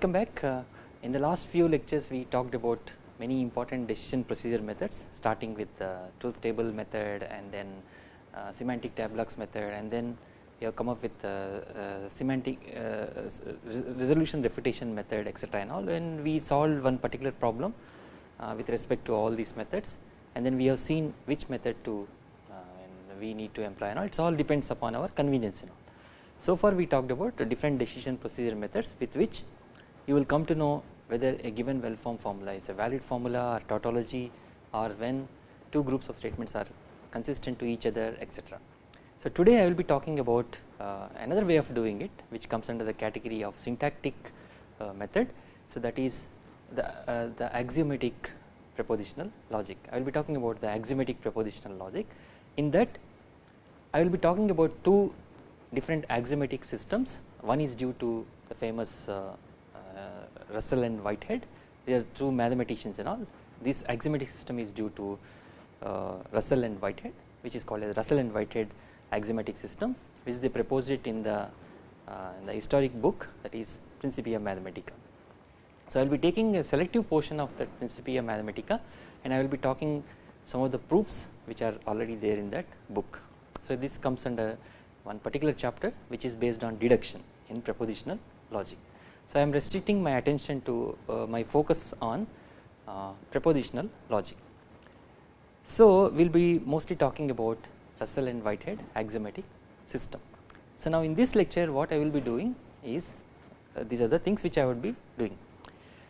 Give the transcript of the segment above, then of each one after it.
welcome back. Uh, in the last few lectures we talked about many important decision procedure methods starting with the truth table method and then uh, semantic tableaux method and then we have come up with the semantic uh, resolution refutation method etc and all and we solved one particular problem uh, with respect to all these methods and then we have seen which method to we need to employ and all it all depends upon our convenience you know. So far we talked about different decision procedure methods with which you will come to know whether a given well formed formula is a valid formula or tautology or when two groups of statements are consistent to each other etc. So today I will be talking about uh, another way of doing it which comes under the category of syntactic uh, method. So that is the, uh, the axiomatic propositional logic. I will be talking about the axiomatic propositional logic. In that I will be talking about two different axiomatic systems one is due to the famous uh, Russell and Whitehead they are two mathematicians and all this axiomatic system is due to uh, Russell and Whitehead which is called as Russell and Whitehead axiomatic system which they proposed it in the in the historic book that is Principia Mathematica. So, I will be taking a selective portion of that Principia Mathematica and I will be talking some of the proofs which are already there in that book. So, this comes under one particular chapter which is based on deduction in propositional logic. So, I am restricting my attention to uh, my focus on uh, propositional logic. So, we will be mostly talking about Russell and Whitehead axiomatic system. So, now in this lecture what I will be doing is uh, these are the things which I would be doing.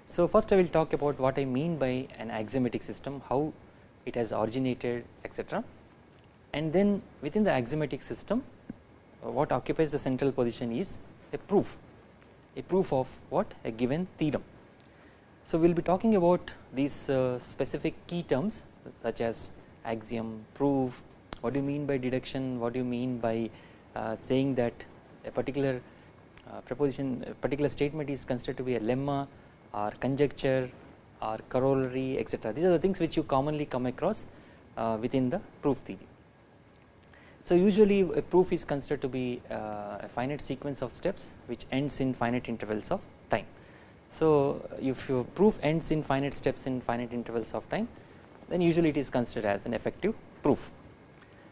So, first I will talk about what I mean by an axiomatic system, how it has originated etc. And then within the axiomatic system uh, what occupies the central position is a proof a proof of what a given theorem. So, we will be talking about these uh, specific key terms such as axiom, proof, what do you mean by deduction, what do you mean by uh, saying that a particular uh, proposition a particular statement is considered to be a lemma or conjecture or corollary etc. These are the things which you commonly come across uh, within the proof theory. So, usually a proof is considered to be uh, a finite sequence of steps which ends in finite intervals of time. So, if your proof ends in finite steps in finite intervals of time then usually it is considered as an effective proof.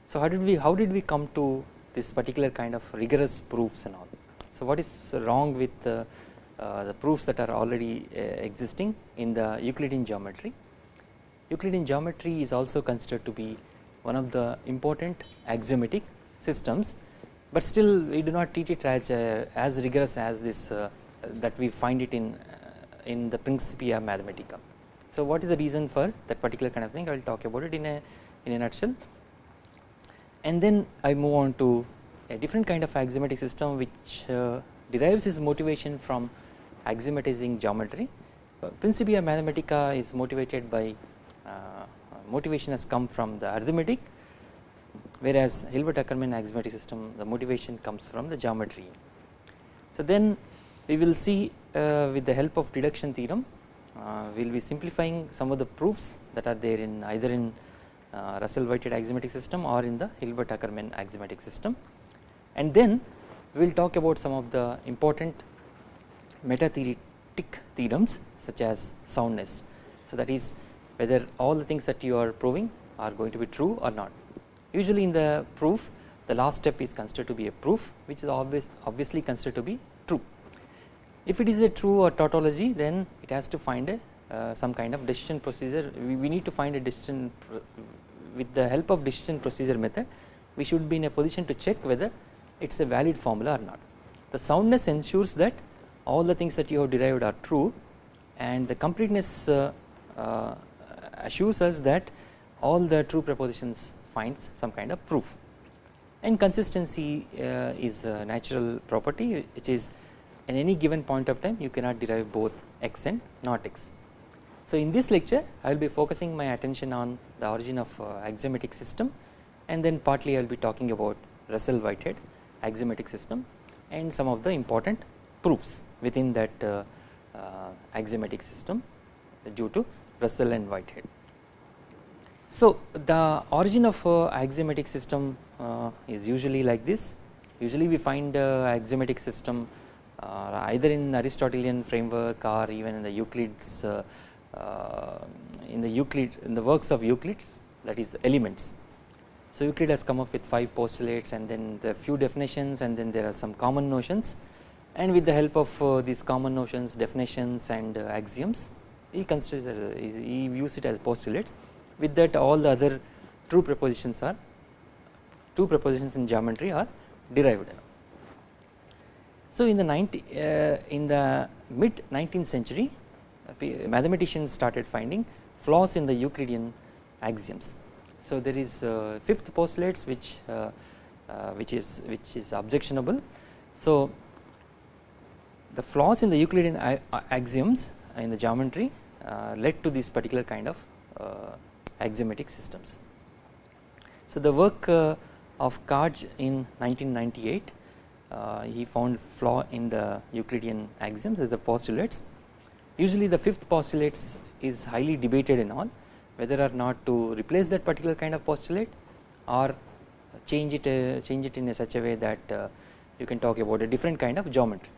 So, how did we how did we come to this particular kind of rigorous proofs and all. So, what is wrong with uh, uh, the proofs that are already uh, existing in the Euclidean geometry. Euclidean geometry is also considered to be one of the important axiomatic systems, but still we do not treat it as uh, as rigorous as this uh, that we find it in uh, in the Principia Mathematica. So, what is the reason for that particular kind of thing I will talk about it in a in a nutshell and then I move on to a different kind of axiomatic system which uh, derives its motivation from axiomatizing geometry. Principia Mathematica is motivated by uh, motivation has come from the arithmetic whereas Hilbert Ackermann axiomatic system the motivation comes from the geometry. So then we will see uh, with the help of deduction theorem uh, we will be simplifying some of the proofs that are there in either in uh, Russell Whitehead axiomatic system or in the Hilbert Ackermann axiomatic system and then we will talk about some of the important meta theoretic theorems such as soundness. So that is whether all the things that you are proving are going to be true or not. Usually in the proof the last step is considered to be a proof which is always obviously considered to be true. If it is a true or tautology then it has to find a uh, some kind of decision procedure we, we need to find a decision with the help of decision procedure method we should be in a position to check whether it is a valid formula or not. The soundness ensures that all the things that you have derived are true and the completeness uh, uh, assures us that all the true propositions finds some kind of proof and consistency uh, is a natural property which is in any given point of time you cannot derive both x and not x. So in this lecture I will be focusing my attention on the origin of uh, axiomatic system and then partly I will be talking about Russell Whitehead axiomatic system and some of the important proofs within that uh, axiomatic system due to Russell and Whitehead. So, the origin of axiomatic system uh, is usually like this usually we find axiomatic system uh, either in Aristotelian framework or even in the Euclid's uh, in the Euclid in the works of Euclid that is elements. So Euclid has come up with 5 postulates and then are few definitions and then there are some common notions and with the help of these common notions definitions and axioms he considers he views it as postulates with that all the other true propositions are true propositions in geometry are derived. So in the 90 uh, in the mid 19th century mathematicians started finding flaws in the Euclidean axioms. So there is uh, fifth postulates which uh, uh, which is which is objectionable. So the flaws in the Euclidean axioms in the geometry led to this particular kind of axiomatic systems. So the work of Kaj in 1998 uh, he found flaw in the Euclidean axioms as the postulates Usually the fifth postulates is highly debated in all whether or not to replace that particular kind of postulate or change it uh, change it in a such a way that uh, you can talk about a different kind of geometry.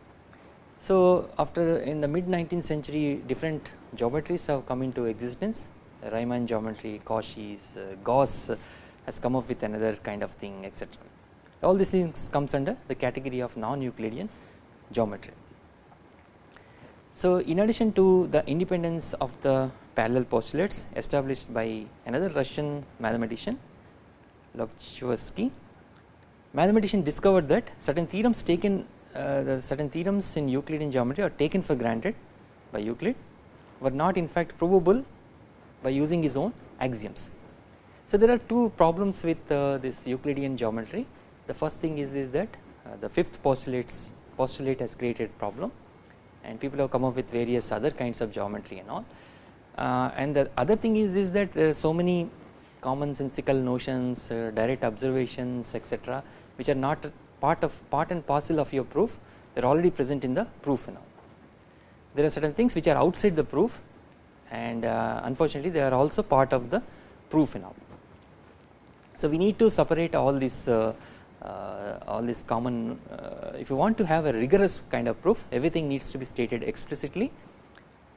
So after in the mid 19th century different geometries have come into existence Riemann geometry, Cauchy's, uh, Gauss has come up with another kind of thing etc. All these things comes under the category of non-Euclidean geometry. So in addition to the independence of the parallel postulates established by another Russian mathematician Lobachevsky, mathematician discovered that certain theorems taken uh, the certain theorems in Euclidean geometry are taken for granted by Euclid were not in fact provable by using his own axioms. So there are two problems with uh, this Euclidean geometry. The first thing is, is that uh, the fifth postulates postulate has created problem and people have come up with various other kinds of geometry and all uh, and the other thing is is that there are so many commonsensical notions uh, direct observations etc which are not part of part and parcel of your proof they are already present in the proof all there are certain things which are outside the proof and uh, unfortunately they are also part of the proof all so we need to separate all these uh, uh, all this common uh, if you want to have a rigorous kind of proof everything needs to be stated explicitly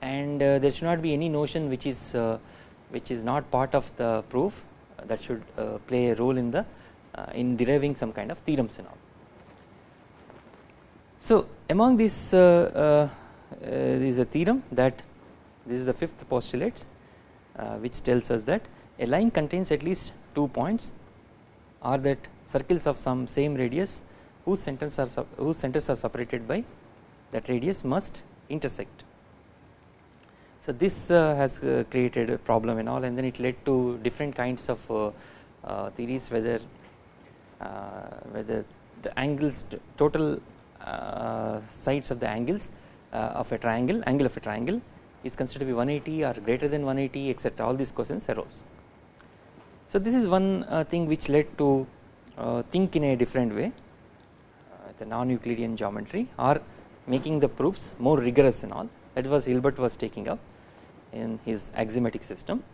and uh, there should not be any notion which is which is not part of the proof that should play a role in the in deriving some kind of theorems and all. So among these uh, uh, is a theorem that this is the fifth postulate uh, which tells us that a line contains at least two points or that circles of some same radius whose centers are whose centers are separated by that radius must intersect. So this uh, has uh, created a problem and all and then it led to different kinds of uh, uh theories whether uh, whether the angles total uh, sides of the angles of a triangle angle of a triangle is considered to be 180 or greater than 180 etc all these questions arose. So this is one thing which led to uh, think in a different way uh, the non-Euclidean geometry or making the proofs more rigorous and all that was Hilbert was taking up in his axiomatic system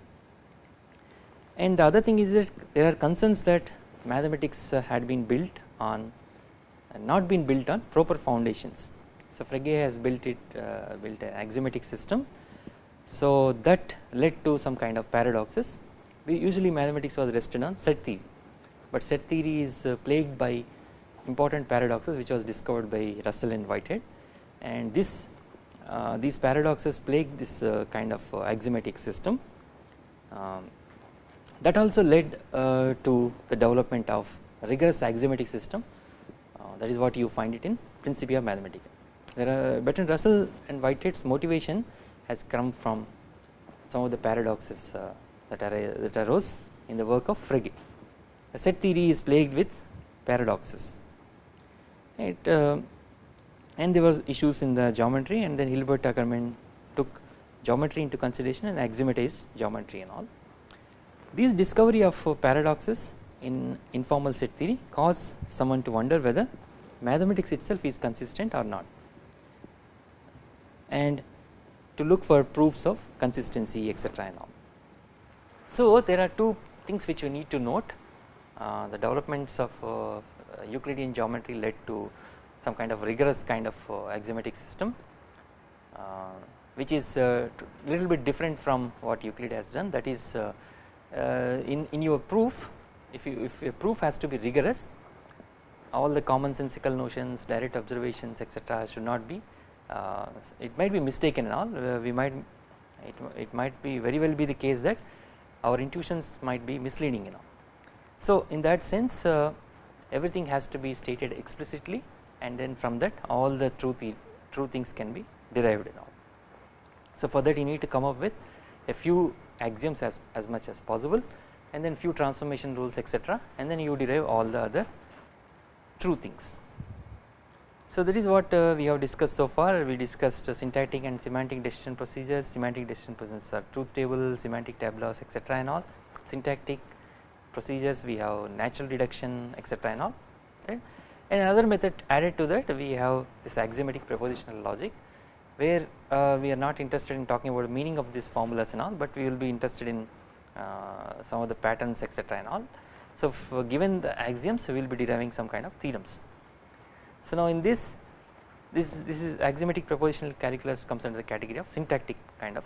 and the other thing is that there are concerns that mathematics uh, had been built on not been built on proper foundations. So Frege has built it uh, built an axiomatic system. So that led to some kind of paradoxes. We usually mathematics was rested on set theory. But set theory is uh, plagued by important paradoxes which was discovered by Russell and Whitehead. And this uh, these paradoxes plague this uh, kind of uh, axiomatic system. Um, that also led uh, to the development of rigorous axiomatic system that is what you find it in Principia Mathematica. There are Bertrand Russell and Whitehead's motivation has come from some of the paradoxes that, are, that arose in the work of Frege set theory is plagued with paradoxes uh, and there was issues in the geometry and then Hilbert Ackermann took geometry into consideration and axiomatized geometry and all. These discovery of uh, paradoxes in informal set theory cause someone to wonder whether mathematics itself is consistent or not. And to look for proofs of consistency etc and all. So there are two things which we need to note. Uh, the developments of uh, Euclidean geometry led to some kind of rigorous kind of uh, axiomatic system uh, which is uh, little bit different from what Euclid has done. That is uh, in, in your proof if you if a proof has to be rigorous all the commonsensical notions direct observations etc should not be uh, it might be mistaken and all uh, we might it, it might be very well be the case that our intuitions might be misleading you know. So in that sense uh, everything has to be stated explicitly and then from that all the true, true things can be derived you know. So for that you need to come up with a few axioms as, as much as possible and then few transformation rules etc and then you derive all the other true things. So that is what uh, we have discussed so far. We discussed uh, syntactic and semantic decision procedures semantic decision procedures are truth table semantic tableaus etc and all. Syntactic procedures we have natural deduction etc and all right? And another method added to that we have this axiomatic propositional logic where uh, we are not interested in talking about the meaning of these formulas and all but we will be interested in some of the patterns etc and all. So uh, given the axioms we will be deriving some kind of theorems so now in this this this is axiomatic propositional calculus comes under the category of syntactic kind of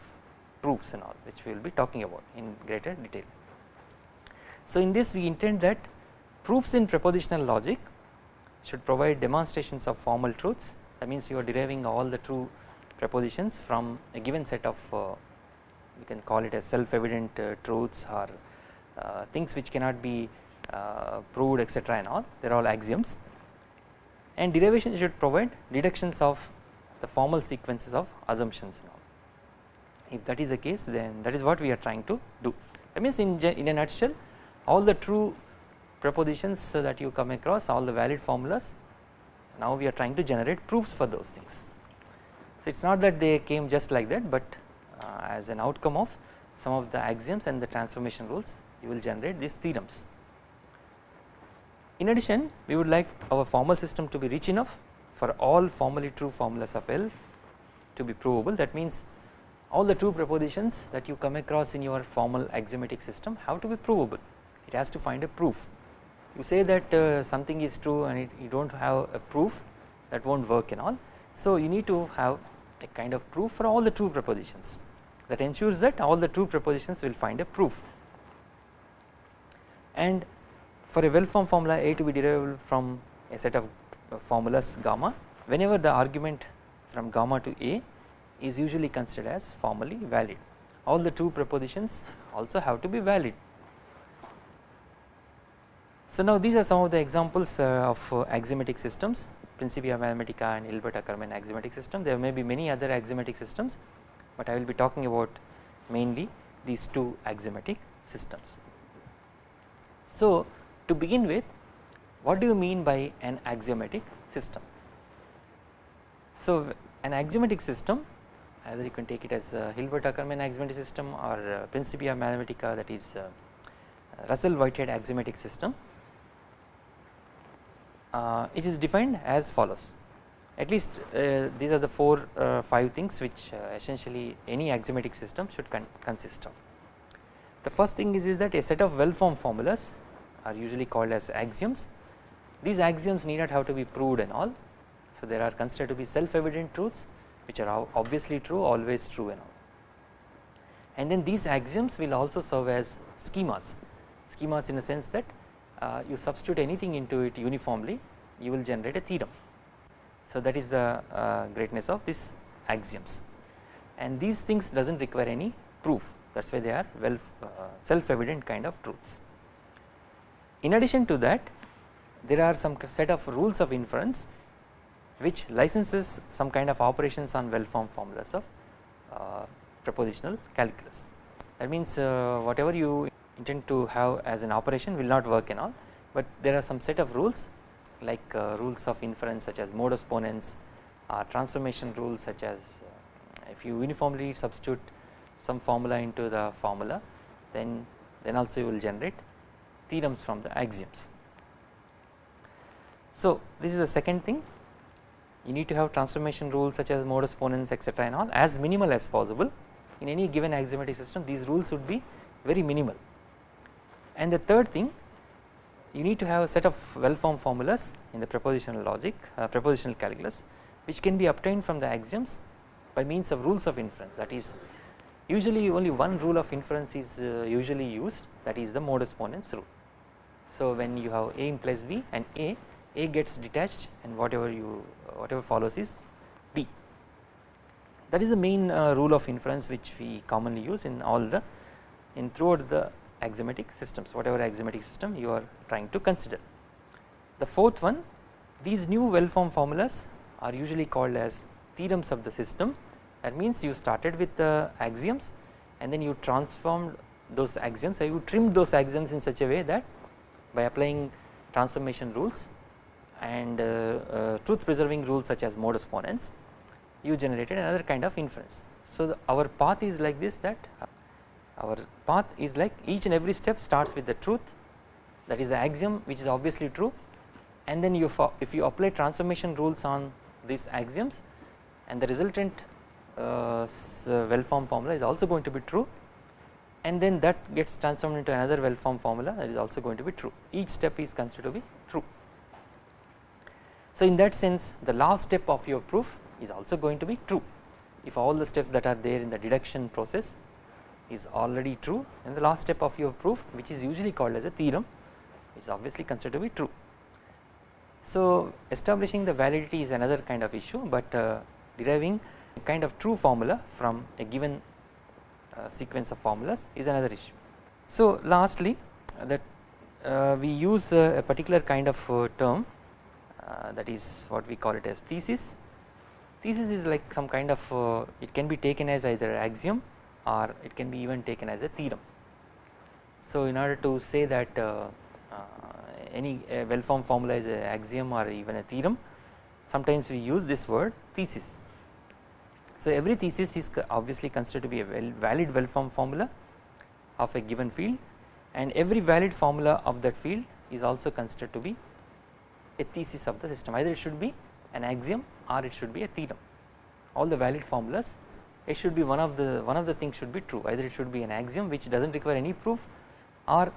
proofs and all which we will be talking about in greater detail. So in this we intend that proofs in propositional logic should provide demonstrations of formal truths that means you are deriving all the true propositions from a given set of uh, you can call it as self evident uh, truths or uh, things which cannot be uh, proved etc and all they are all axioms and derivation should provide deductions of the formal sequences of assumptions and all. If that is the case then that is what we are trying to do that means in, in a nutshell all the true propositions that you come across all the valid formulas now we are trying to generate proofs for those things. So it is not that they came just like that but as an outcome of some of the axioms and the transformation rules you will generate these theorems. In addition we would like our formal system to be rich enough for all formally true formulas of L to be provable. That means all the true propositions that you come across in your formal axiomatic system have to be provable. It has to find a proof. You say that uh, something is true and it, you do not have a proof that will not work and all. So you need to have a kind of proof for all the true propositions that ensures that all the true propositions will find a proof. And for a well formed formula A to be derivable from a set of formulas gamma whenever the argument from gamma to A is usually considered as formally valid all the true propositions also have to be valid. So now these are some of the examples uh, of uh, axiomatic systems Principia Mathematica and Hilbert Ackermann axiomatic system there may be many other axiomatic systems but I will be talking about mainly these two axiomatic systems. So to begin with what do you mean by an axiomatic system? So an axiomatic system either you can take it as Hilbert Ackermann axiomatic system or uh, Principia Mathematica that is uh, Russell Whitehead axiomatic system uh, it is defined as follows at least uh, these are the 4 uh, 5 things which uh, essentially any axiomatic system should con consist of. The first thing is, is that a set of well formed formulas are usually called as axioms. These axioms need not have to be proved and all. So there are considered to be self evident truths which are obviously true always true and all. And then these axioms will also serve as schemas, schemas in a sense that you substitute anything into it uniformly you will generate a theorem. So that is the uh, greatness of these axioms and these things does not require any proof that is why they are well uh, self evident kind of truths. In addition to that there are some set of rules of inference which licenses some kind of operations on well formed formulas of uh, propositional calculus. That means uh, whatever you intend to have as an operation will not work and all, but there are some set of rules like uh, rules of inference such as modus ponens or transformation rules such as uh, if you uniformly substitute some formula into the formula then then also you will generate theorems from the axioms. So this is the second thing. You need to have transformation rules such as modus ponens etc and all as minimal as possible. In any given axiomatic system these rules would be very minimal and the third thing you need to have a set of well formed formulas in the propositional logic uh, propositional calculus which can be obtained from the axioms by means of rules of inference that is usually only one rule of inference is uh, usually used that is the modus ponens rule. So when you have A implies B and A, A gets detached and whatever you whatever follows is B. That is the main uh, rule of inference which we commonly use in all the in throughout the axiomatic systems whatever axiomatic system you are trying to consider. The fourth one these new well formed formulas are usually called as theorems of the system that means you started with the axioms and then you transformed those axioms or you trimmed those axioms in such a way that by applying transformation rules and uh, uh, truth preserving rules such as modus ponens you generated another kind of inference. So our path is like this that our path is like each and every step starts with the truth. That is the axiom which is obviously true. And then you if you apply transformation rules on these axioms and the resultant uh, well formed formula is also going to be true. And then that gets transformed into another well formed formula that is also going to be true. Each step is considered to be true. So in that sense the last step of your proof is also going to be true. If all the steps that are there in the deduction process is already true and the last step of your proof which is usually called as a theorem is obviously considered to be true. So establishing the validity is another kind of issue but uh, deriving kind of true formula from a given uh, sequence of formulas is another issue. So lastly uh, that uh, we use a particular kind of term that is what we call it as thesis. Thesis is like some kind of it can be taken as either axiom or it can be even taken as a theorem. So in order to say that uh, uh, any well formed formula is an axiom or even a theorem sometimes we use this word thesis. So every thesis is obviously considered to be a well valid well formed formula of a given field and every valid formula of that field is also considered to be a thesis of the system. Either it should be an axiom or it should be a theorem. All the valid formulas it should be one of the one of the things should be true either it should be an axiom which does not require any proof or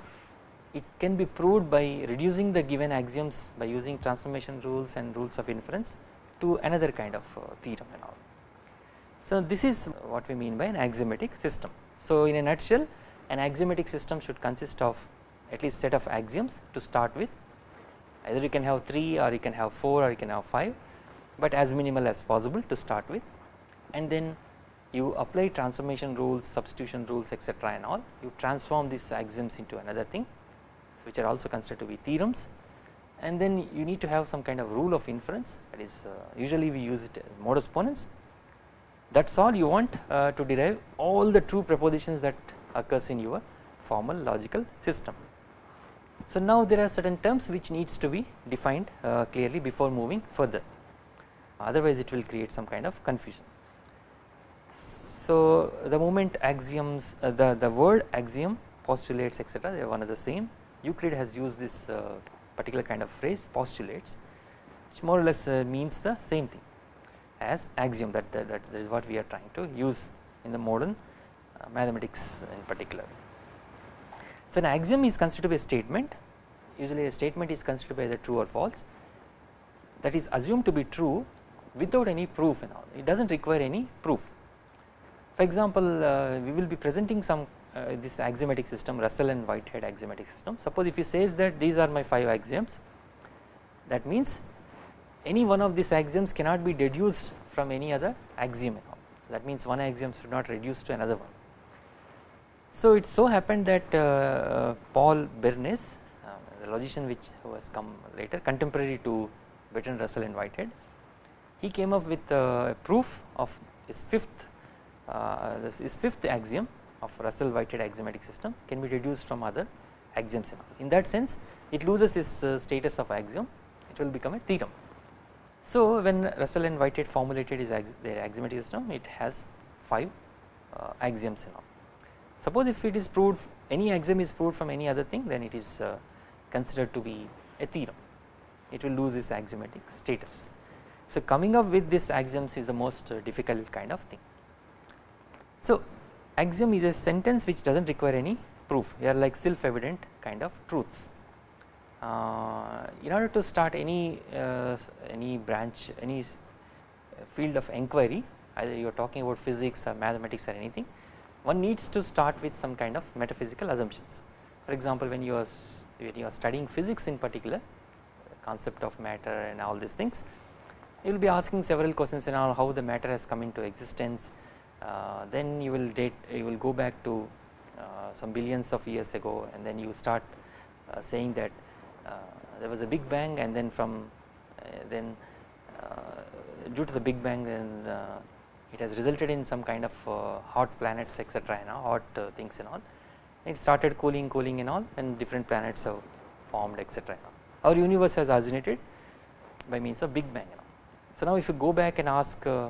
it can be proved by reducing the given axioms by using transformation rules and rules of inference to another kind of uh, theorem and all. So this is what we mean by an axiomatic system. So in a nutshell an axiomatic system should consist of at least set of axioms to start with either you can have 3 or you can have 4 or you can have 5 but as minimal as possible to start with and then you apply transformation rules substitution rules etc and all you transform these axioms into another thing which are also considered to be theorems and then you need to have some kind of rule of inference that is uh, usually we use it as modus ponens that is all you want uh, to derive all the true propositions that occurs in your formal logical system. So now there are certain terms which needs to be defined uh, clearly before moving further otherwise it will create some kind of confusion. So the moment axioms uh, the, the word axiom postulates etc they are one of the same Euclid has used this uh, particular kind of phrase postulates which more or less uh, means the same thing as axiom that, that, that is what we are trying to use in the modern uh, mathematics in particular. So an axiom is considered to be a statement usually a statement is considered by either true or false that is assumed to be true without any proof and all it does not require any proof. For example uh, we will be presenting some uh, this axiomatic system Russell and Whitehead axiomatic system suppose if he says that these are my 5 axioms that means any one of these axioms cannot be deduced from any other axiom so that means one axiom should not reduce to another one. So it so happened that uh, Paul Bernays uh, the logician which was come later contemporary to Bertrand Russell and Whitehead he came up with a proof of his fifth uh, his fifth axiom of Russell Whitehead axiomatic system can be deduced from other axioms in that sense it loses its uh, status of axiom it will become a theorem so when Russell and Whitehead formulated his their axiomatic system it has 5 uh, axioms and all. Suppose if it is proved any axiom is proved from any other thing then it is uh, considered to be a theorem it will lose its axiomatic status. So coming up with this axioms is the most uh, difficult kind of thing. So axiom is a sentence which does not require any proof. They are like self evident kind of truths. Uh, in order to start any uh, any branch any field of inquiry either you are talking about physics or mathematics or anything one needs to start with some kind of metaphysical assumptions. For example when you are when you are studying physics in particular concept of matter and all these things you will be asking several questions and how the matter has come into existence uh, then you will date you will go back to uh, some billions of years ago and then you start uh, saying that uh, there was a big bang and then from uh, then uh, due to the big bang then it has resulted in some kind of hot planets etc and hot things and all. It started cooling cooling and all and different planets have formed etc our universe has originated by means of big bang so now if you go back and ask uh,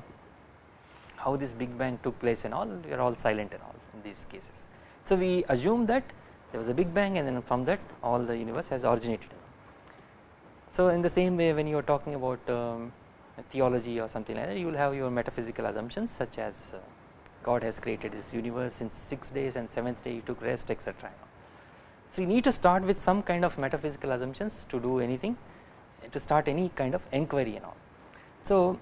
how this big bang took place and all we are all silent and all in these cases. So we assume that there was a big bang and then from that all the universe has originated. So in the same way when you are talking about um, theology or something like that you will have your metaphysical assumptions such as uh, God has created this universe in 6 days and 7th day he took rest etc. So you need to start with some kind of metaphysical assumptions to do anything to start any kind of inquiry and all. So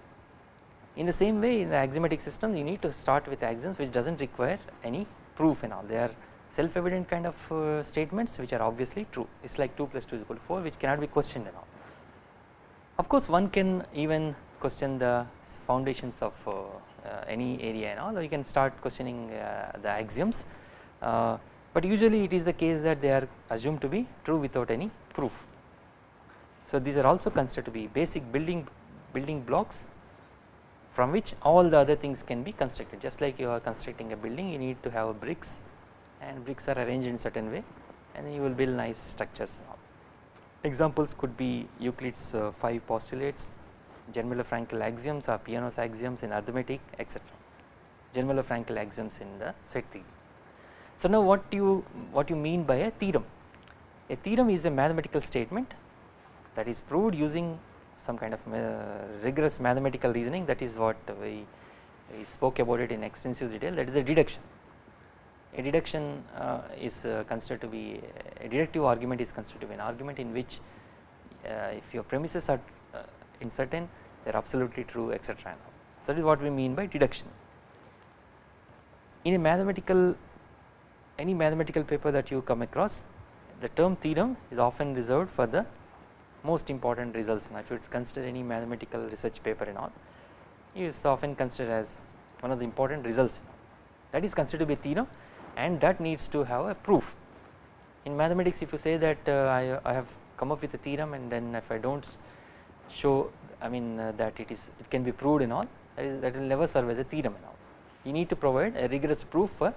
in the same way in the axiomatic system you need to start with axioms which does not require any proof and all they are self evident kind of uh, statements which are obviously true it is like 2 plus 2 is equal to 4 which cannot be questioned and all. Of course one can even question the foundations of uh, uh, any area and all or you can start questioning uh, the axioms uh, but usually it is the case that they are assumed to be true without any proof. So these are also considered to be basic building building blocks from which all the other things can be constructed. Just like you are constructing a building you need to have bricks and bricks are arranged in certain way and then you will build nice structures examples could be Euclid's uh, 5 postulates Zermelo-Fraenkel axioms or Peano's axioms in arithmetic etc Zermelo-Fraenkel axioms in the set theory. So now what you what you mean by a theorem? A theorem is a mathematical statement that is proved using some kind of uh, rigorous mathematical reasoning that is what we, we, spoke about it in extensive detail that is a deduction. A deduction uh, is uh, considered to be a deductive argument is considered to be an argument in which if your premises are uh, in certain they are absolutely true etc. So that is what we mean by deduction. In a mathematical any mathematical paper that you come across the term theorem is often reserved for the most important results if you consider any mathematical research paper and all is often considered as one of the important results. That is considered to be theorem and that needs to have a proof. In mathematics if you say that uh, I, I have come up with a theorem and then if I do not show I mean uh, that it is it can be proved and all that, is, that will never serve as a theorem and all. You need to provide a rigorous proof for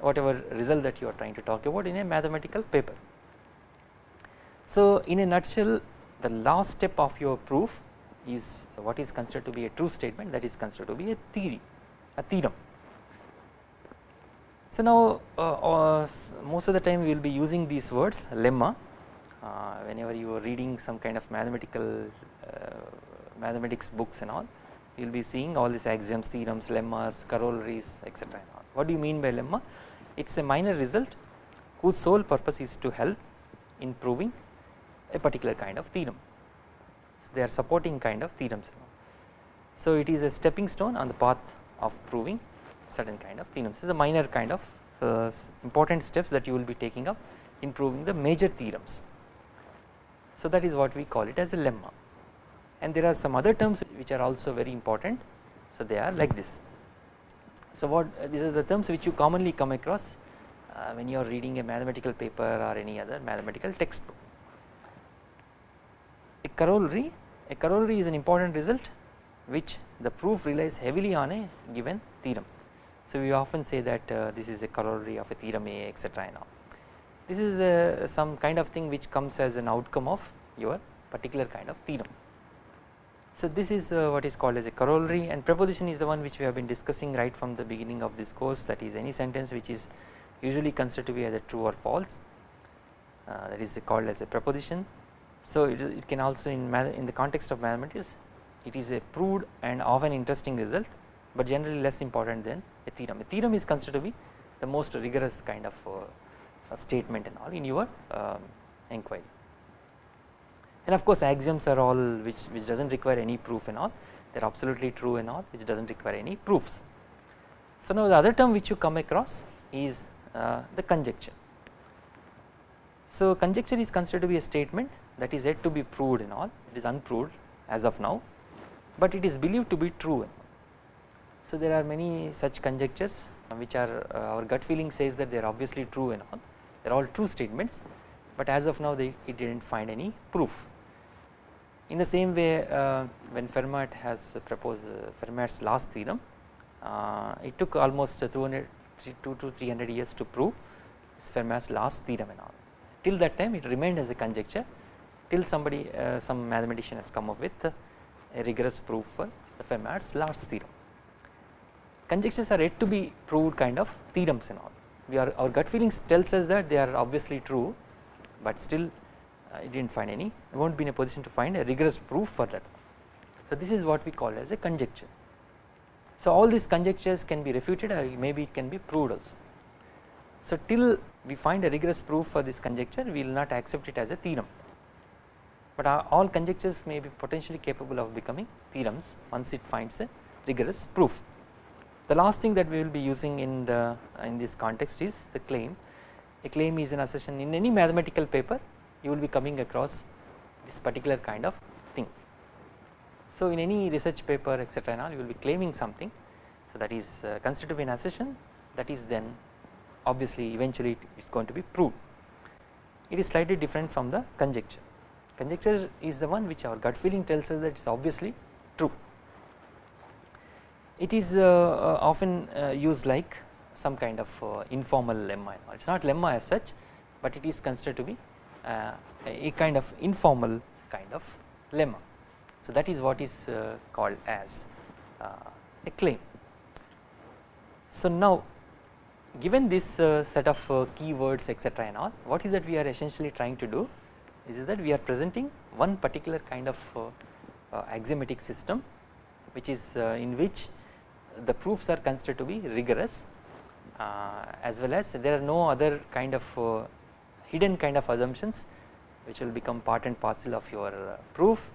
whatever result that you are trying to talk about in a mathematical paper so in a nutshell the last step of your proof is what is considered to be a true statement that is considered to be a theory a theorem. So now uh, uh, most of the time we will be using these words lemma uh, whenever you are reading some kind of mathematical uh, mathematics books and all you will be seeing all these axioms theorems lemmas corollaries etc. What do you mean by lemma? It is a minor result whose sole purpose is to help in proving a particular kind of theorem. So, they are supporting kind of theorems. So, it is a stepping stone on the path of proving certain kind of theorems. This is a minor kind of uh, important steps that you will be taking up in proving the major theorems. So, that is what we call it as a lemma and there are some other terms which are also very important. So, they are like this. So, what uh, these are the terms which you commonly come across uh, when you are reading a mathematical paper or any other mathematical textbook a corollary a corollary is an important result which the proof relies heavily on a given theorem. So we often say that uh, this is a corollary of a theorem A etc and all. This is uh, some kind of thing which comes as an outcome of your particular kind of theorem. So this is uh, what is called as a corollary and preposition is the one which we have been discussing right from the beginning of this course that is any sentence which is usually considered to be either true or false uh, that is called as a preposition so it, it can also in in the context of mathematics it is a proved and often interesting result but generally less important than a theorem. A theorem is considered to be the most rigorous kind of uh, statement and all in your um, inquiry. and of course axioms are all which which does not require any proof and all they are absolutely true and all which does not require any proofs. So now the other term which you come across is uh, the conjecture. So conjecture is considered to be a statement that is yet to be proved and all it is unproved as of now but it is believed to be true. So there are many such conjectures which are uh, our gut feeling says that they are obviously true and all they are all true statements but as of now they it did not find any proof. In the same way uh, when Fermat has proposed uh, Fermat's last theorem uh, it took almost 200 2 to 300 years to prove Fermat's last theorem and all till that time it remained as a conjecture till somebody uh, some mathematician has come up with a rigorous proof for the Fermat's last theorem. Conjectures are yet to be proved kind of theorems and all we are our gut feelings tells us that they are obviously true but still I did not find any it will not be in a position to find a rigorous proof for that. So this is what we call as a conjecture. So all these conjectures can be refuted or maybe it can be proved also. So till we find a rigorous proof for this conjecture we will not accept it as a theorem but all conjectures may be potentially capable of becoming theorems once it finds a rigorous proof. The last thing that we will be using in the in this context is the claim. A claim is an assertion in any mathematical paper you will be coming across this particular kind of thing. So in any research paper etc and all you will be claiming something so that is uh, considered to be an assertion that is then obviously eventually it is going to be proved. It is slightly different from the conjecture conjecture is the one which our gut feeling tells us that it is obviously true. It is uh, uh, often uh, used like some kind of informal lemma it is not lemma as such but it is considered to be a kind of informal kind of lemma. So that is what is called as a claim. So now given this uh, set of uh, keywords etc and all what is that we are essentially trying to do is that we are presenting one particular kind of uh, uh, axiomatic system which is uh, in which the proofs are considered to be rigorous as well as there are no other kind of hidden kind of assumptions which will become part and parcel of your proof.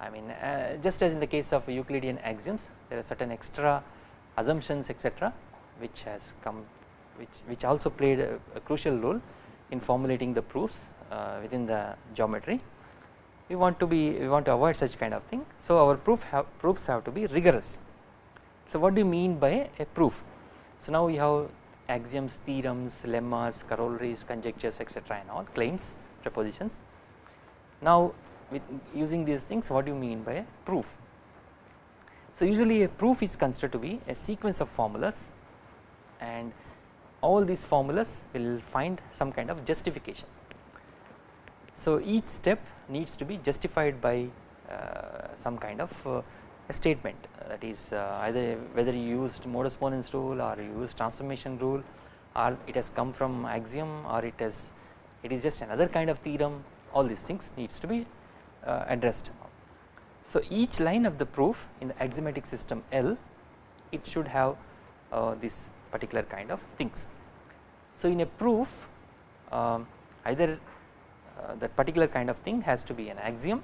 I mean uh, just as in the case of Euclidean axioms there are certain extra assumptions etc which has come which which also played a, a, crucial role in formulating the proofs Uh, within the geometry. We want to be we want to avoid such kind of thing. So our proof have proofs have to be rigorous. So what do you mean by a proof? So now we have axioms theorems lemmas corollaries conjectures etc and all claims propositions now with using these things what do you mean by a proof? So usually a proof is considered to be a sequence of formulas and all these formulas will find some kind of justification so each step needs to be justified by uh, some kind of uh, statement uh, that is uh, either whether you used modus ponens rule or you used transformation rule or it has come from axiom or it is just another kind of theorem all these things needs to be uh, addressed. So each line of the proof in the axiomatic system L it should have uh, this particular kind of things. So in a proof um, either uh, that particular kind of thing has to be an axiom.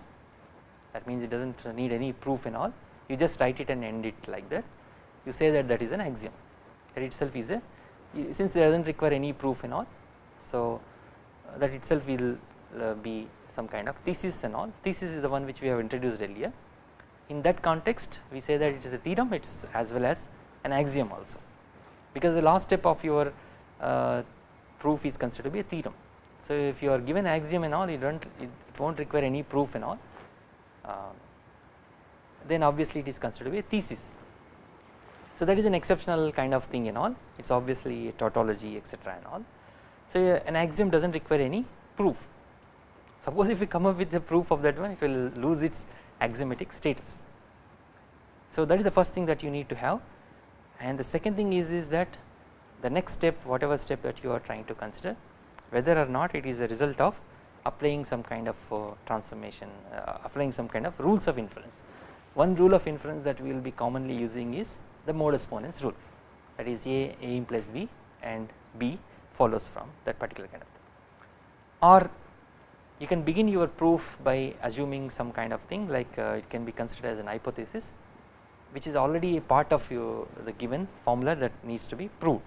That means it does not need any proof and all. You just write it and end it like that. You say that that is an axiom. That itself is a since it does not require any proof and all so uh, that itself will uh, be some kind of thesis and all. Thesis is the one which we have introduced earlier. In that context we say that it is a theorem. It is as well as an axiom also. Because the last step of your uh, proof is considered to be a theorem so if you are given axiom and all you don't it, it won't require any proof and all uh, then obviously it is considered to be a thesis. So that is an exceptional kind of thing and all it is obviously a tautology etc and all. So an axiom does not require any proof suppose if we come up with the proof of that one it will lose its axiomatic status. So that is the first thing that you need to have and the second thing is is that the next step whatever step that you are trying to consider whether or not it is a result of applying some kind of uh, transformation uh, applying some kind of rules of inference. One rule of inference that we will be commonly using is the modus ponens rule that is A, A implies B and B follows from that particular kind of thing or you can begin your proof by assuming some kind of thing like uh, it can be considered as an hypothesis which is already a part of your the given formula that needs to be proved.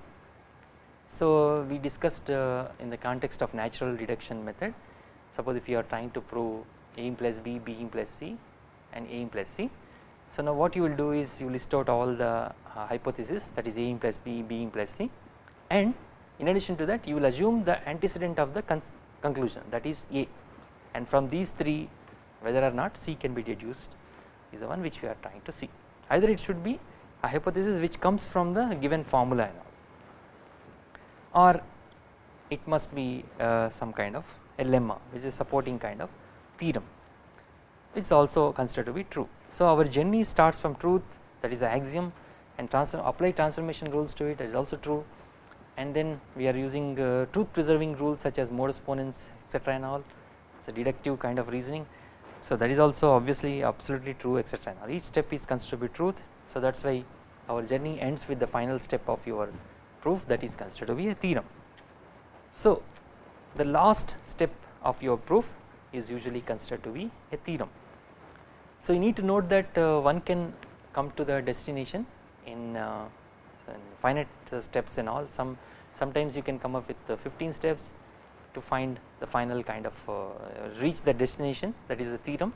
So we discussed uh, in the context of natural deduction method. Suppose if you are trying to prove a plus b, b plus c and a plus c. So now what you will do is you list out all the uh, hypothesis that is a plus b, b plus c. And in addition to that you will assume the antecedent of the conclusion that is a. And from these three whether or not c can be deduced is the one which we are trying to see. Either it should be a hypothesis which comes from the given formula and all or it must be uh, some kind of a lemma which is supporting kind of theorem which is also considered to be true. So our journey starts from truth that is the axiom and transform, apply transformation rules to it that is also true and then we are using uh, truth preserving rules such as modus ponens etc and all it is a deductive kind of reasoning. So that is also obviously absolutely true etc and all each step is considered to be truth so that is why our journey ends with the final step of your proof that is considered to be a theorem. So the last step of your proof is usually considered to be a theorem. So you need to note that uh, one can come to the destination in, uh, in finite uh, steps and all some sometimes you can come up with 15 steps to find the final kind of uh, reach the destination that is the theorem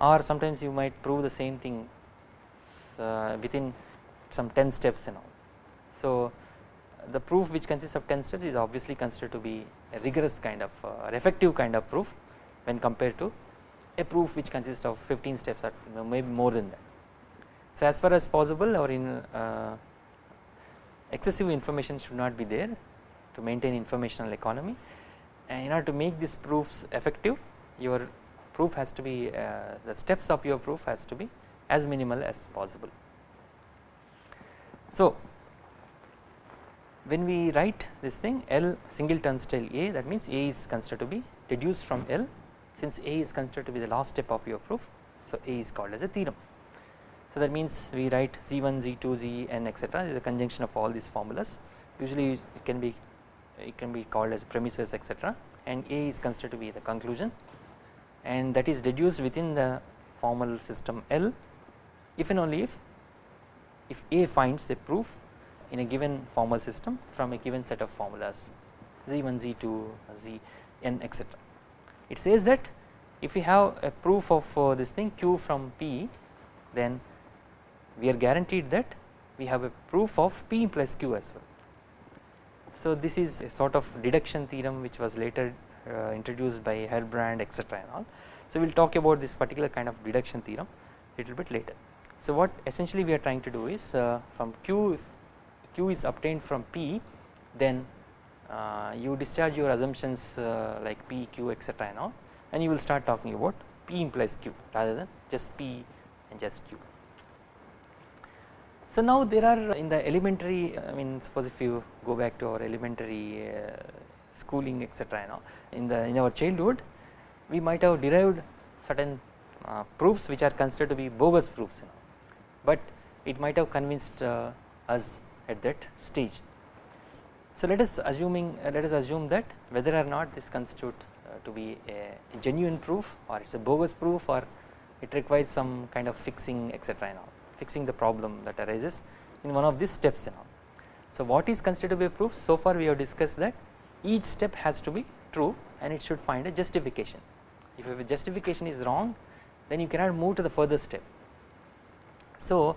or sometimes you might prove the same thing uh, within some 10 steps and all. So the proof which consists of 10 steps is obviously considered to be a rigorous kind of uh, effective kind of proof when compared to a proof which consists of 15 steps or maybe more than that. So as far as possible or in uh, excessive information should not be there to maintain informational economy and in order to make these proofs effective your proof has to be uh, the steps of your proof has to be as minimal as possible. So when we write this thing L single turnstile A that means A is considered to be deduced from L. Since A is considered to be the last step of your proof so A is called as a theorem. So that means we write Z1, Z2, Zn etc is a conjunction of all these formulas. Usually it can be it can be called as premises etc and A is considered to be the conclusion. And that is deduced within the formal system L. If and only if if A finds a proof in a given formal system from a given set of formulas z1 z2 zn etc it says that if we have a proof of uh, this thing q from p then we are guaranteed that we have a proof of p plus q as well. So this is a sort of deduction theorem which was later uh, introduced by Herbrand etc and all. So we will talk about this particular kind of deduction theorem little bit later. So what essentially we are trying to do is uh, from q q is obtained from p then uh, you discharge your assumptions uh, like p q etc and all and you will start talking about p implies q rather than just p and just q. So now there are in the elementary I mean suppose if you go back to our elementary uh, schooling etc you know in the in our childhood we might have derived certain uh, proofs which are considered to be bogus proofs you know but it might have convinced uh, us at that stage. So let us assuming uh, let us assume that whether or not this constitute uh, to be a, a, genuine proof or it is a bogus proof or it requires some kind of fixing etc and all fixing the problem that arises in one of these steps and all. So what is considered to be a proof so far we have discussed that each step has to be true and it should find a justification if a justification is wrong then you cannot move to the further step. So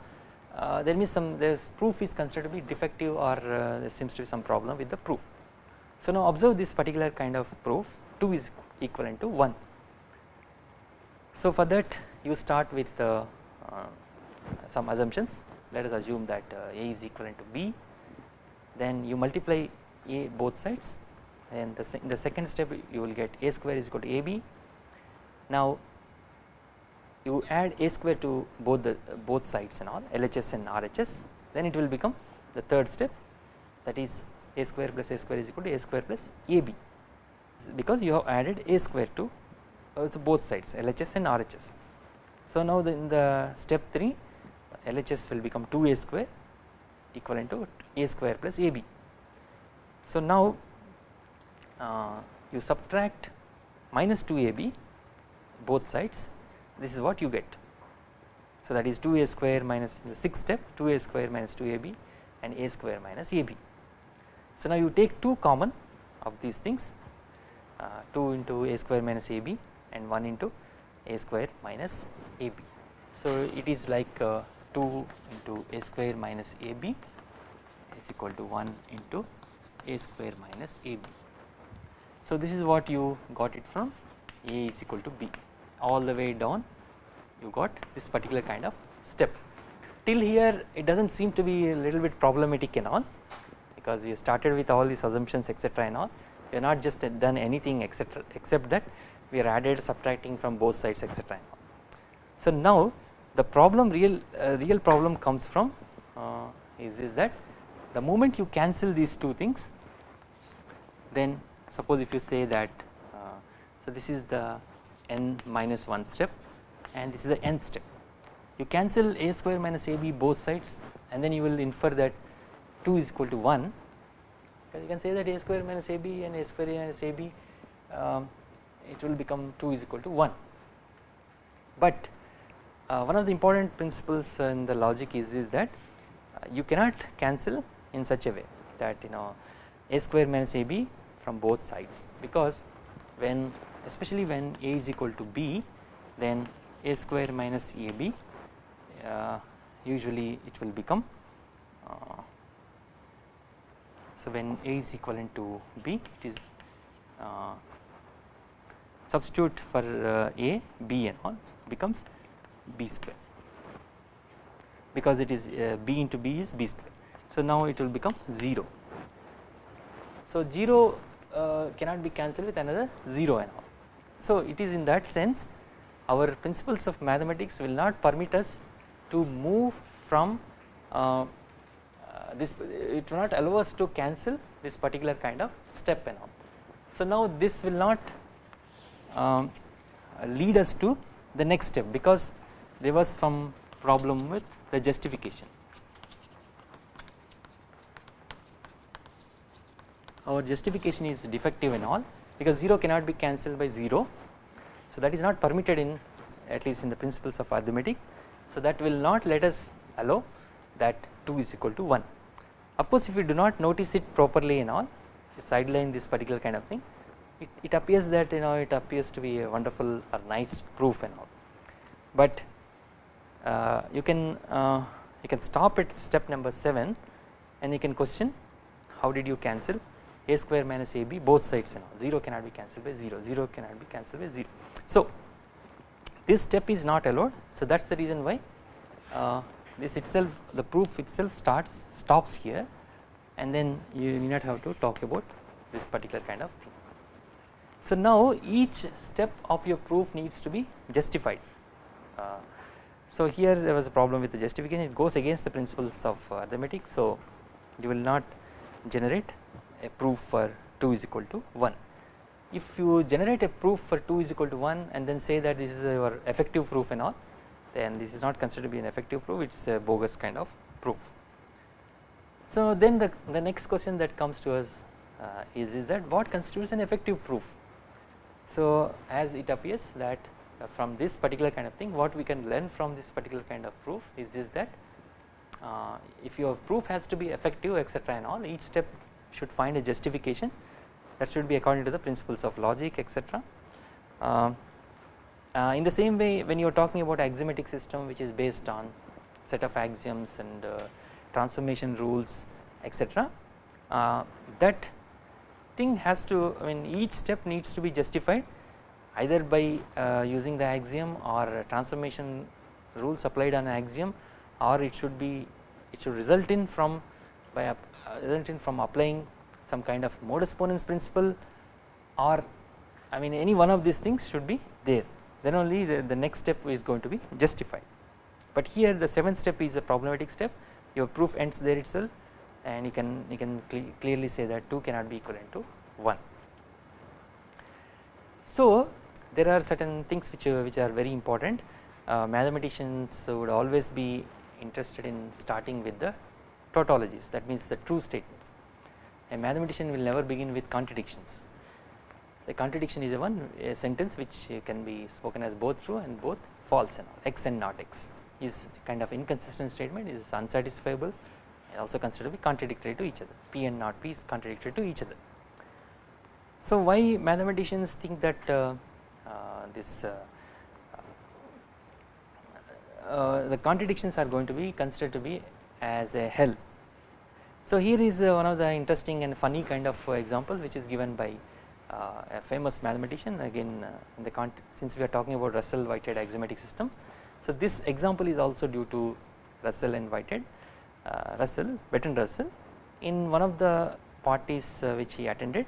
uh, there means some this proof is considered to be defective or uh, there seems to be some problem with the proof. So now observe this particular kind of proof 2 is equivalent to 1. So for that you start with uh, uh some assumptions let us assume that uh, A is equivalent to B then you multiply A both sides and the, the second step you will get A square is equal to AB. Now you add a square to both the both sides and all LHS and RHS then it will become the third step that is a square plus a square is equal to a square plus AB because you have added a square to, uh, both sides LHS and RHS. So now the, in the step 3 LHS will become 2a square equivalent to a square plus AB. So now uh, you subtract minus 2ab both sides this is what you get. So that is 2a square minus the sixth step 2a square minus 2ab and a square minus ab. So now you take 2 common of these things uh, 2 into a square minus ab and 1 into a square minus ab. So it is like uh, 2 into a square minus ab is equal to 1 into a square minus ab. So this is what you got it from a is equal to b all the way down you got this particular kind of step till here it does not seem to be a little bit problematic and all because we started with all these assumptions etc and all we have not just done anything etc except that we are added subtracting from both sides etc. So now the problem real uh, real problem comes from uh, is, is that the moment you cancel these two things then suppose if you say that uh, so this is the n minus 1 step and this is the nth step you cancel a square minus ab both sides and then you will infer that 2 is equal to 1 because you can say that a square minus ab and a square minus ab um, it will become 2 is equal to 1 but uh, one of the important principles in the logic is is that uh, you cannot cancel in such a way that you know a square minus ab from both sides. Because when especially when a is equal to b then a square minus ab uh, usually it will become uh, so when a is equivalent to b it is uh, substitute for uh, a b and all becomes b square because it is uh, b into b is b square. So now it will become 0. So 0 uh, cannot be cancelled with another 0 and all. So it is in that sense our principles of mathematics will not permit us to move from uh, uh, this it will not allow us to cancel this particular kind of step and all. So now this will not um, lead us to the next step because there was some problem with the justification. Our justification is defective and all because 0 cannot be cancelled by 0. So that is not permitted in at least in the principles of arithmetic. So that will not let us allow that 2 is equal to 1. Of course if we do not notice it properly and all sideline this particular kind of thing it, it appears that you know it appears to be a wonderful or nice proof and all but uh, you can uh, you can stop at step number 7 and you can question how did you cancel a square minus ab both sides and all 0 cannot be cancelled by 0 0 cannot be cancelled by 0 so this step is not allowed. So that is the reason why uh, this itself the proof itself starts stops here. And then you need not have to talk about this particular kind of thing. So now each step of your proof needs to be justified. Uh, so here there was a problem with the justification. It goes against the principles of arithmetic. So you will not generate a proof for 2 is equal to 1 if you generate a proof for 2 is equal to 1 and then say that this is your effective proof and all then this is not considered to be an effective proof it is a bogus kind of proof. So then the, the next question that comes to us uh, is, is that what constitutes an effective proof so as it appears that uh, from this particular kind of thing what we can learn from this particular kind of proof is, is that uh, if your proof has to be effective etc and all each step should find a justification that should be according to the principles of logic etc. Uh, uh, in the same way when you are talking about axiomatic system which is based on set of axioms and uh, transformation rules etc uh, that thing has to I mean each step needs to be justified either by uh, using the axiom or transformation rules applied on axiom or it should be it should result in from by uh, result in from applying some kind of modus ponens principle or I mean any one of these things should be there. Then only the, the next step is going to be justified. But here the seventh step is a problematic step. Your proof ends there itself and you can you can clearly say that 2 cannot be equivalent to 1. So there are certain things which uh, which are very important. Uh, mathematicians would always be interested in starting with the tautologies that means the true statements. A mathematician will never begin with contradictions. A contradiction is a one a sentence which can be spoken as both true and both false and all x and not x. Is kind of inconsistent statement is unsatisfiable also considered to be contradictory to each other. P and not p is contradictory to each other. So why mathematicians think that uh, uh, this uh, uh, the contradictions are going to be considered to be as a hell. So here is uh, one of the interesting and funny kind of uh, examples which is given by a famous mathematician again in the since we are talking about Russell Whitehead axiomatic system. So this example is also due to Russell and Whitehead Russell Bertrand Russell in one of the parties which he attended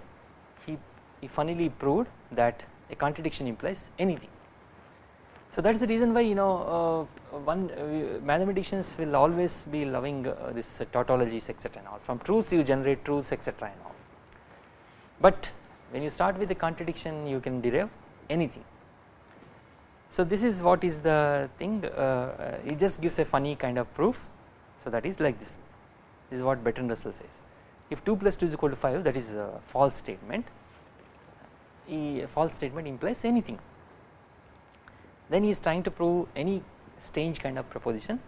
he, he funnily proved that a contradiction implies anything so that is the reason why you know uh, one uh, mathematicians will always be loving uh, this tautologies etc and all from truths you generate truths etc and all. But when you start with a contradiction you can derive anything. So this is what is the thing it just gives a funny kind of proof. So that is like this. This is what Bertrand Russell says. If 2 plus 2 is equal to 5 that is a false statement. A false statement implies anything then he is trying to prove any strange kind of proposition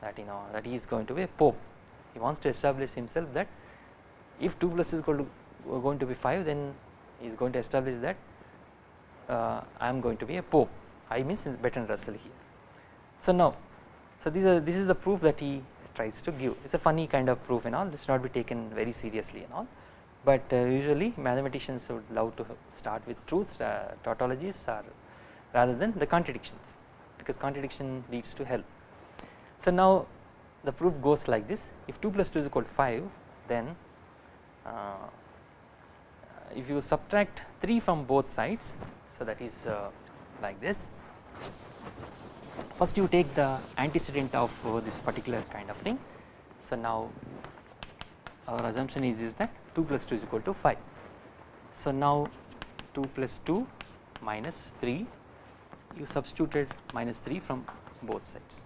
that you know that he is going to be a pope. He wants to establish himself that if 2 plus is uh, going to be 5 then he is going to establish that uh, I am going to be a pope. I means Bertrand Russell here. So now so these are this is the proof that he tries to give. It is a funny kind of proof and all. This not be taken very seriously and all. But uh, usually mathematicians would love to start with truths. Uh, tautologies or rather than the contradictions because contradiction leads to hell. So now the proof goes like this. If 2 plus 2 is equal to 5 then uh, if you subtract 3 from both sides so that is uh, like this. First you take the antecedent of uh, this particular kind of thing. So now our assumption is, is that 2 plus 2 is equal to 5 so now 2 plus 2 minus 3 you substituted minus 3 from both sides.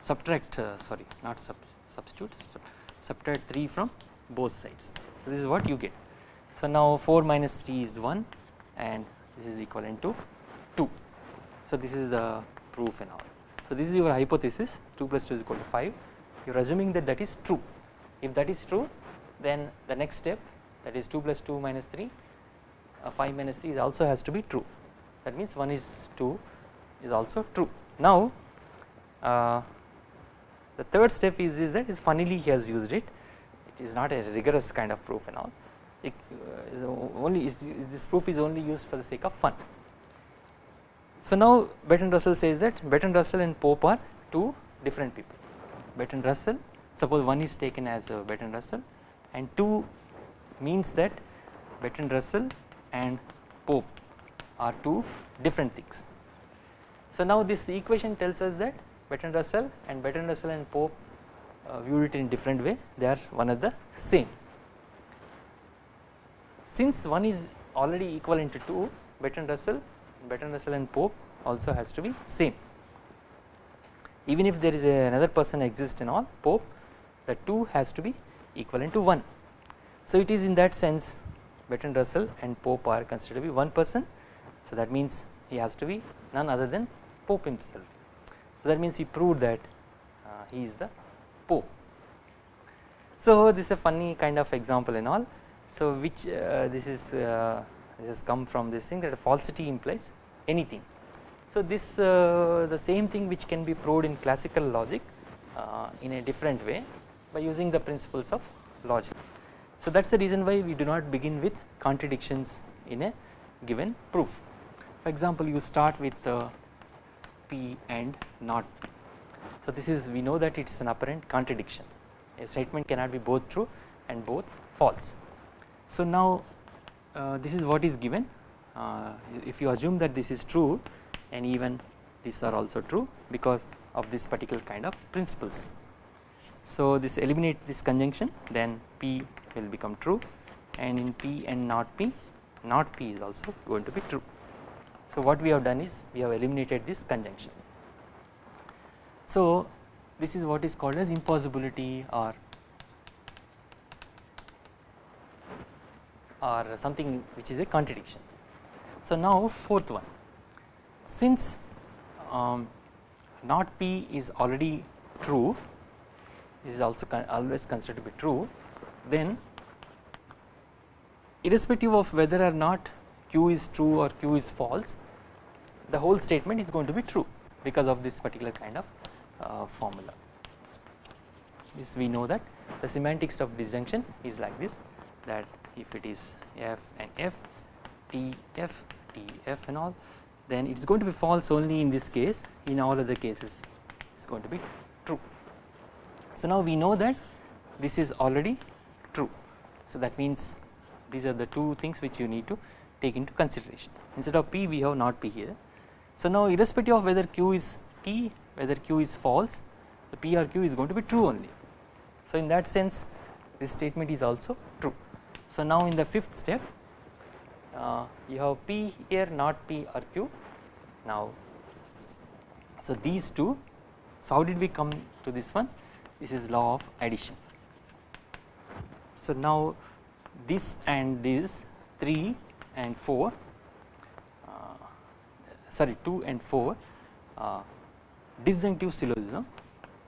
Subtract uh, sorry not sub substitute subtract 3 from both sides. So this is what you get. So now 4 minus 3 is 1 and this is equivalent to 2 so this is the proof and all. So this is your hypothesis 2 plus 2 is equal to 5 you are assuming that that is true. If that is true then the next step that is 2 plus 2 minus 3 uh, 5 minus 3 also has to be true that means 1 is 2 is also true. Now uh, the third step is, is that is funnily he has used it it is not a rigorous kind of proof and all it uh, only is, this proof is only used for the sake of fun. So now Bertrand Russell says that Bertrand Russell and Pope are two different people Bertrand Russell suppose one is taken as uh, Bertrand Russell and 2 means that Bertrand Russell and Pope are two different things so now this equation tells us that Bertrand Russell and Bertrand Russell and Pope uh, viewed it in different way they are one of the same. Since one is already equivalent to 2 Bertrand Russell Bertrand Russell and Pope also has to be same even if there is another person exists in all Pope the 2 has to be equivalent to 1. So it is in that sense Bertrand Russell and Pope are considered to be one person so that means he has to be none other than Pope himself. So that means he proved that uh, he is the Pope. So this is a funny kind of example and all. So which uh, this is uh, this has come from this thing that falsity implies anything. So this uh, the same thing which can be proved in classical logic uh, in a different way by using the principles of logic. So that is the reason why we do not begin with contradictions in a given proof. For example, you start with uh, P and not P. So this is we know that it is an apparent contradiction a statement cannot be both true and both false. So now uh, this is what is given uh, if you assume that this is true and even these are also true because of this particular kind of principles. So this eliminate this conjunction then P will become true and in P and not P not P is also going to be true. So what we have done is we have eliminated this conjunction. So this is what is called as impossibility or or something which is a contradiction. So now fourth one. Since um, not P is already true this is also con always considered to be true then irrespective of whether or not q is true or q is false the whole statement is going to be true because of this particular kind of uh, formula this we know that the semantics of disjunction is like this that if it is f and f t f t f and all then it is going to be false only in this case in all other cases it is going to be true. So now we know that this is already true so that means these are the two things which you need to take into consideration instead of p we have not p here. So now irrespective of whether q is t whether q is false the p or q is going to be true only. So in that sense this statement is also true. So now in the fifth step uh, you have p here not p or q now so these two so how did we come to this one this is law of addition so now this and this 3 and 4 uh, sorry 2 and 4 uh, disjunctive syllogism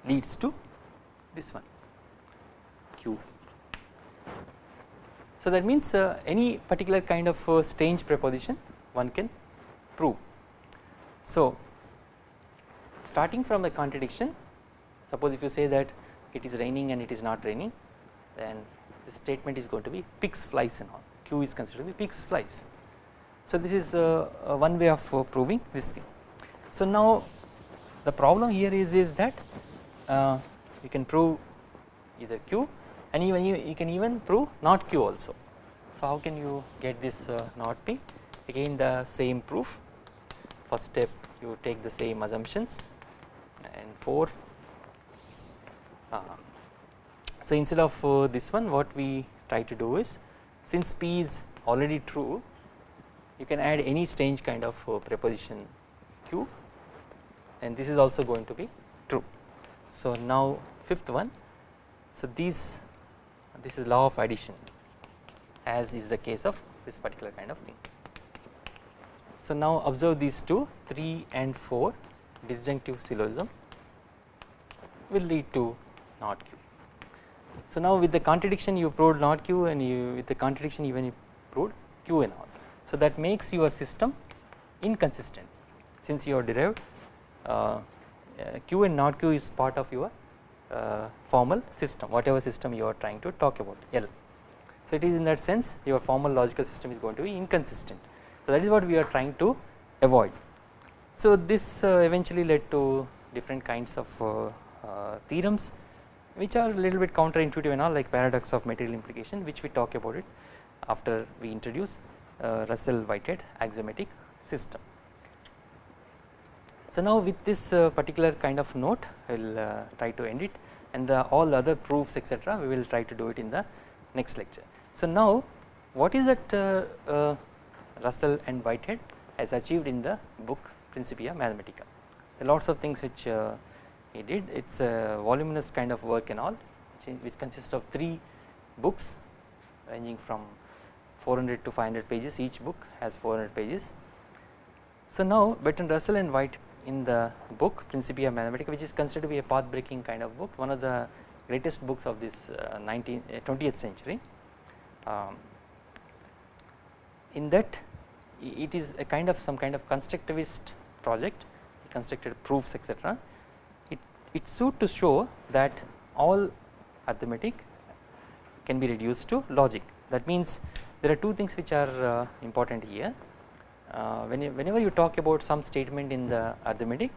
leads to this one q. So that means uh, any particular kind of uh, strange preposition one can prove. So starting from the contradiction suppose if you say that it is raining and it is not raining then the statement is going to be pigs flies and all. Q is considered to be pigs flies. So this is uh, uh, one way of uh, proving this thing. So now the problem here is is that uh, you can prove either q and even you, you, can even prove not q also. So how can you get this uh, not p again the same proof first step you take the same assumptions and 4 uh, so instead of this one what we try to do is since P is already true you can add any strange kind of uh, preposition Q and this is also going to be true. So now fifth one so these this is law of addition as is the case of this particular kind of thing. So now observe these two 3 and 4 disjunctive syllogism will lead to not Q. So now with the contradiction you proved not q and you with the contradiction even you proved q and all. So that makes your system inconsistent since you have derived uh, uh, q and not q is part of your uh, formal system whatever system you are trying to talk about L. So it is in that sense your formal logical system is going to be inconsistent. So that is what we are trying to avoid. So this uh, eventually led to different kinds of uh, uh, theorems which are a little bit counterintuitive and all like paradox of material implication which we talk about it after we introduce Russell Whitehead axiomatic system. So now with this uh, particular kind of note I will uh, try to end it and the all other proofs etc we will try to do it in the next lecture. So now what is that uh, uh, Russell and Whitehead has achieved in the book Principia Mathematica. There are lots of things which uh, he did it is a voluminous kind of work and all which, which consists of 3 books ranging from 400 to 500 pages. Each book has 400 pages. So now Bertrand Russell and White in the book Principia Mathematica which is considered to be a path breaking kind of book one of the greatest books of this uh, 19th uh, 20th century. Um, in that it is a kind of some kind of constructivist project he constructed proofs etc it suit to show that all arithmetic can be reduced to logic. That means there are two things which are uh, important here. Uh, when you, whenever you talk about some statement in the arithmetic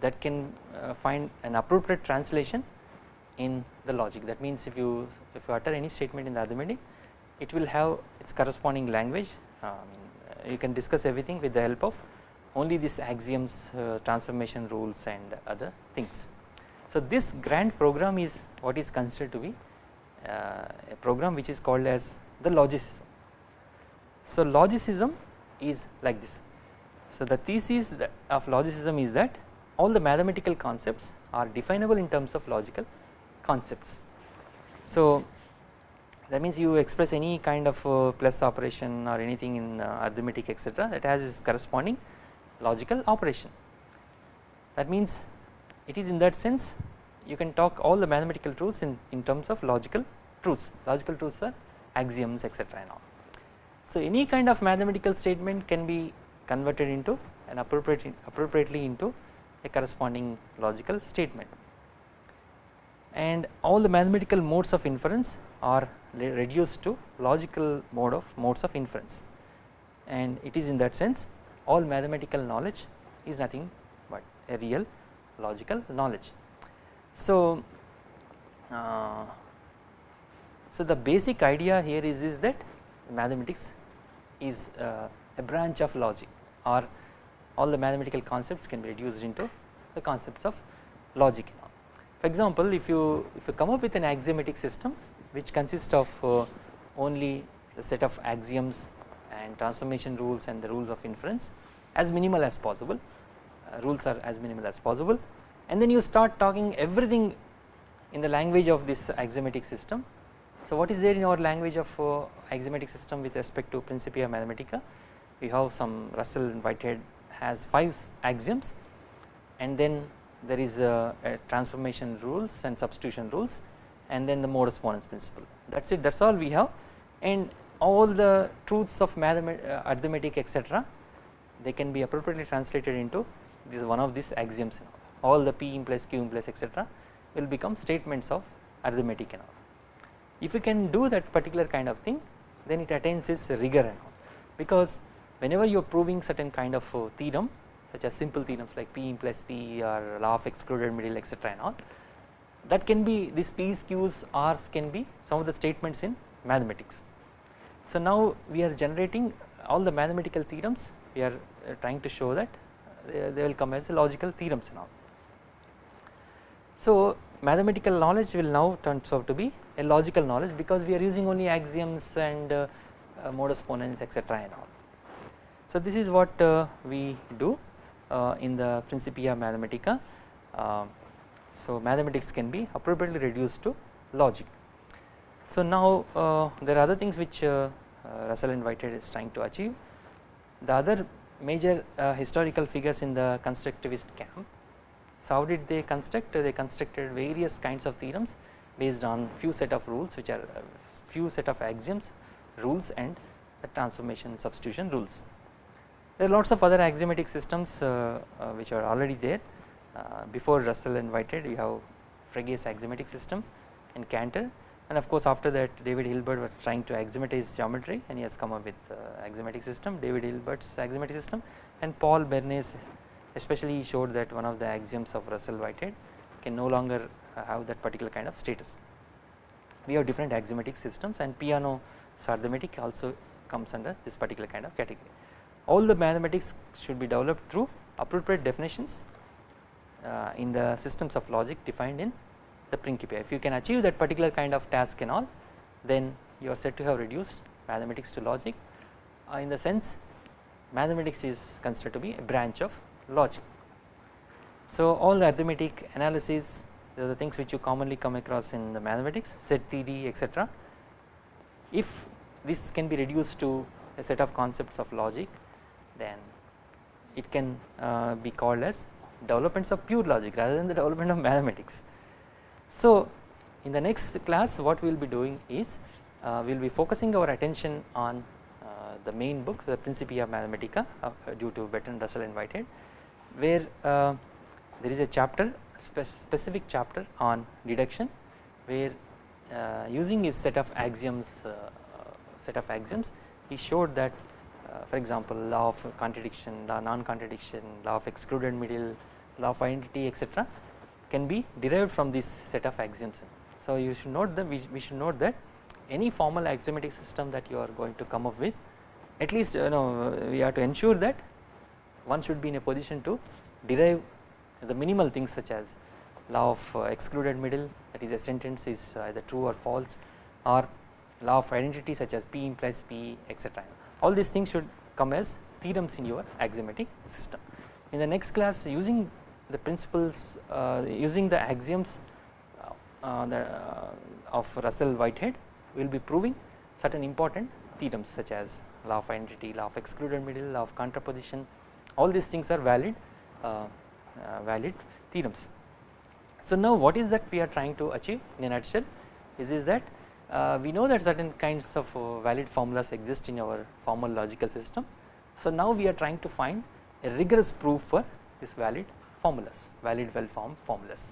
that can uh, find an appropriate translation in the logic. That means if you if you utter any statement in the arithmetic it will have its corresponding language. Um, you can discuss everything with the help of only these axioms uh, transformation rules and other things. So this grand program is what is considered to be uh, a program which is called as the logicism. So logicism is like this. So the thesis of logicism is that all the mathematical concepts are definable in terms of logical concepts. So that means you express any kind of uh, plus operation or anything in uh, arithmetic etc that has its corresponding logical operation that means it is in that sense you can talk all the mathematical truths in, in terms of logical truths logical truths are axioms etc and all. So any kind of mathematical statement can be converted into and appropriate, appropriately into a corresponding logical statement and all the mathematical modes of inference are reduced to logical mode of modes of inference and it is in that sense all mathematical knowledge is nothing but a real logical knowledge. So, uh, so the basic idea here is, is that mathematics is uh, a branch of logic or all the mathematical concepts can be reduced into the concepts of logic. For example, if you if you come up with an axiomatic system which consists of uh, only a set of axioms and transformation rules and the rules of inference as minimal as possible uh, rules are as minimal as possible and then you start talking everything in the language of this axiomatic system. So what is there in our language of uh, axiomatic system with respect to Principia Mathematica? We have some Russell and Whitehead has 5 axioms and then there is a, a transformation rules and substitution rules and then the modus ponens principle. That is it. That is all we have. And all the truths of uh, arithmetic etc they can be appropriately translated into this one of these axioms all. The p implies q implies etc will become statements of arithmetic and all. If you can do that particular kind of thing then it attains its rigor and all because whenever you are proving certain kind of uh, theorem such as simple theorems like p implies p or law of excluded middle etc and all that can be these p's q's r's can be some of the statements in mathematics. So now we are generating all the mathematical theorems we are uh, trying to show that uh, they will come as logical theorems and all. So mathematical knowledge will now turns out to be a logical knowledge because we are using only axioms and uh, uh, modus ponens etc and all. So this is what uh, we do uh, in the Principia Mathematica. so mathematics can be appropriately reduced to logic. So now there are other things which Russell and Whitehead is trying to achieve. The other major historical figures in the constructivist camp so how did they construct? They constructed various kinds of theorems based on few set of rules which are uh, few set of axioms, rules and the transformation substitution rules. There are lots of other axiomatic systems uh, uh, which are already there. Uh, before Russell and Whitehead we have Frege's axiomatic system and Cantor. And of course after that David Hilbert was trying to axiomatize geometry and he has come up with uh, axiomatic system David Hilbert's axiomatic system. And Paul Bernays especially showed that one of the axioms of Russell Whitehead can no longer have that particular kind of status. We have different axiomatic systems and Peano arithmetic also comes under this particular kind of category. All the mathematics should be developed through appropriate definitions uh, in the systems of logic defined in the Principia. If you can achieve that particular kind of task and all then you are said to have reduced mathematics to logic uh, in the sense mathematics is considered to be a branch of logic. So all the arithmetic analysis the things which you commonly come across in the mathematics set theory etc. If this can be reduced to a set of concepts of logic then it can uh, be called as developments of pure logic rather than the development of mathematics. So in the next class what we will be doing is uh, we will be focusing our attention on uh, the main book the Principia Mathematica uh, due to Bertrand Russell and Whitehead where uh, there is a chapter spe specific chapter on deduction where uh, using his set of axioms uh, set of axioms he showed that uh, for example law of contradiction law non contradiction law of excluded middle law of identity etc can be derived from this set of axioms. So you should note that we, we should note that any formal axiomatic system that you are going to come up with at least you know we have to ensure that one should be in a position to derive the minimal things such as law of uh, excluded middle that is a sentence is either true or false or law of identity such as p implies p etc. All these things should come as theorems in your axiomatic system. In the next class using the principles uh, using the axioms uh, the, uh, of Russell Whitehead we will be proving certain important theorems such as law of identity, law of excluded middle, law of contraposition all these things are valid uh, uh, valid theorems. So now what is that we are trying to achieve in a nutshell is, is that uh, we know that certain kinds of uh, valid formulas exist in our formal logical system. So now we are trying to find a rigorous proof for this valid formulas valid well formed formulas.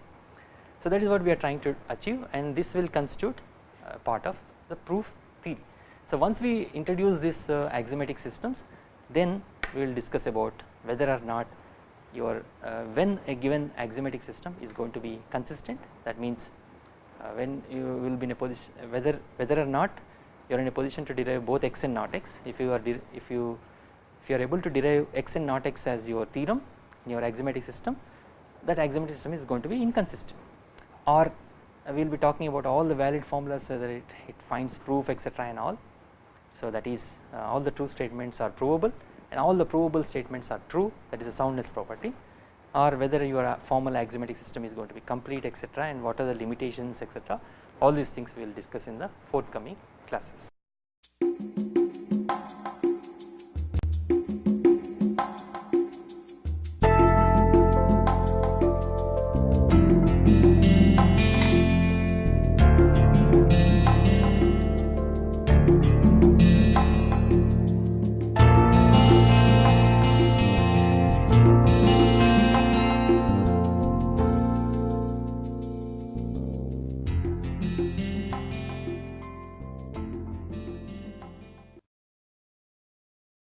So that is what we are trying to achieve and this will constitute uh, part of the proof theory. So once we introduce these uh, axiomatic systems then we will discuss about whether or not your uh, when a given axiomatic system is going to be consistent that means uh, when you will be in a position whether whether or not you are in a position to derive both x and not x if you are if you if you are able to derive x and not x as your theorem in your axiomatic system that axiomatic system is going to be inconsistent. Or uh, we will be talking about all the valid formulas whether it, it finds proof etc and all. So that is uh, all the true statements are provable and all the provable statements are true. That is a soundness property. Or whether your uh, formal axiomatic system is going to be complete etc and what are the limitations etc all these things we will discuss in the forthcoming classes.